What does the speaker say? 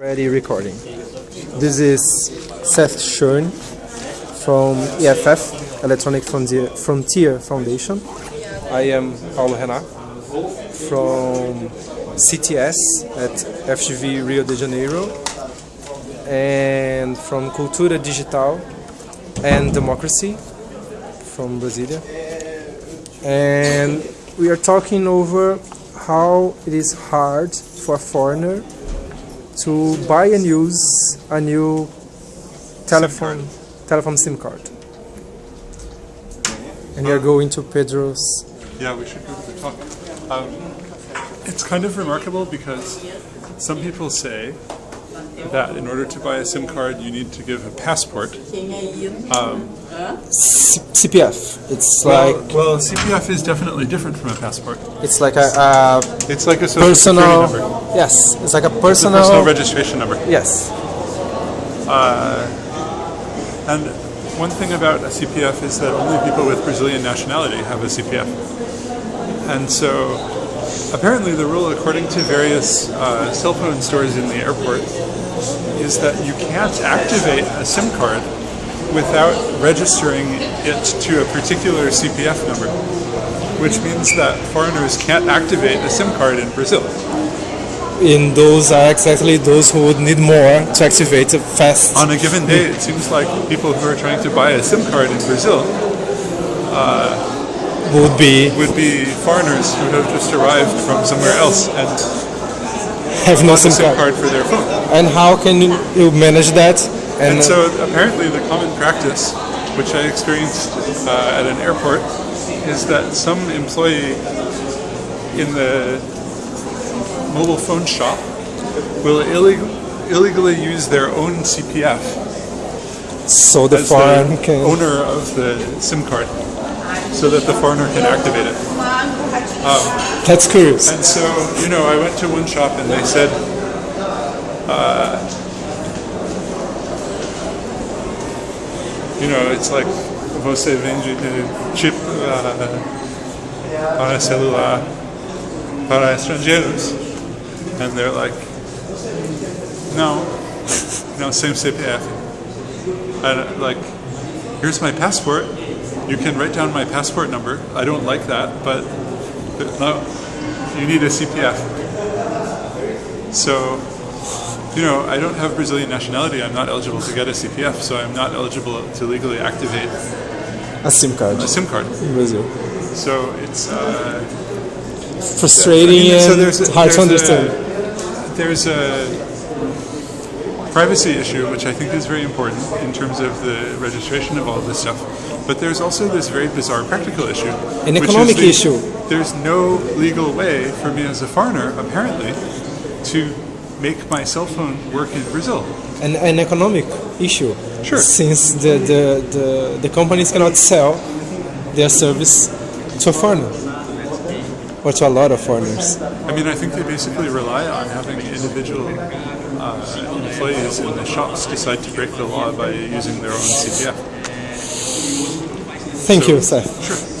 Ready recording. This is Seth Schoen from EFF, Electronic Frontier, Foundation. I am Paulo Renato from CTS at FGV Rio de Janeiro and from Cultura Digital and Democracy from Brasilia. And we are talking over how it is hard for a foreigner to buy and use a new telephone telephone SIM card. And you're going to Pedro's. Yeah, we should go to the talk. Um, it's kind of remarkable because some people say that in order to buy a SIM card, you need to give a passport. Um, CPF. It's well, like well, CPF is definitely different from a passport. it's like a, a It's like a social personal. number. Yes, it's like a It's a personal. personal registration number. yes. And one thing about a CPF is that only people with Brazilian nationality have a CPF. And so apparently the rule according to various uh, cell phone stores in the airport is that you can't activate a SIM card without registering it to a particular CPF number, which means that foreigners can't activate a SIM card in Brazil. And those are exactly those who would need more to activate fast. On a given day, it seems like people who are trying to buy a SIM card in Brazil would be would be foreigners who have just arrived from somewhere else and have no SIM card. card for their phone. And how can you manage that? And uh, so apparently the common practice, which I experienced uh, at an airport, is that some employee in the mobile phone shop will illeg- illegally use their own CPF so the foreign the owner of the SIM card so that the foreigner can activate it. That's curious. And so, you know, I went to one shop and they said, uh, you know, it's like você vende eh, chip uh, para celular para estrangeiros. And they're like, no, no, same CPF. And like, here's my passport. You can write down my passport number. I don't like that, but but no, you need a CPF. So, you know, I don't have Brazilian nationality. I'm not eligible to get a CPF, so I'm not eligible to legally activate A SIM card a SIM card. in Brazil. So it's uh, Frustrating I mean, so and there's a- hard to there's a- understand. there's a privacy issue, which I think is very important in terms of the registration of all this stuff. But there's also this very bizarre practical issue. An economic the- issue. There's no legal way for me as a foreigner, apparently, to make my cell phone work in Brazil. an, an economic issue. Sure. Since the, the, the, the companies cannot sell their service to a foreigner to a lot of foreigners. I mean, I think they basically rely on having individual uh, employees in the shops decide to break the law by using their own CPF. Thank So- you, Seth. Sure.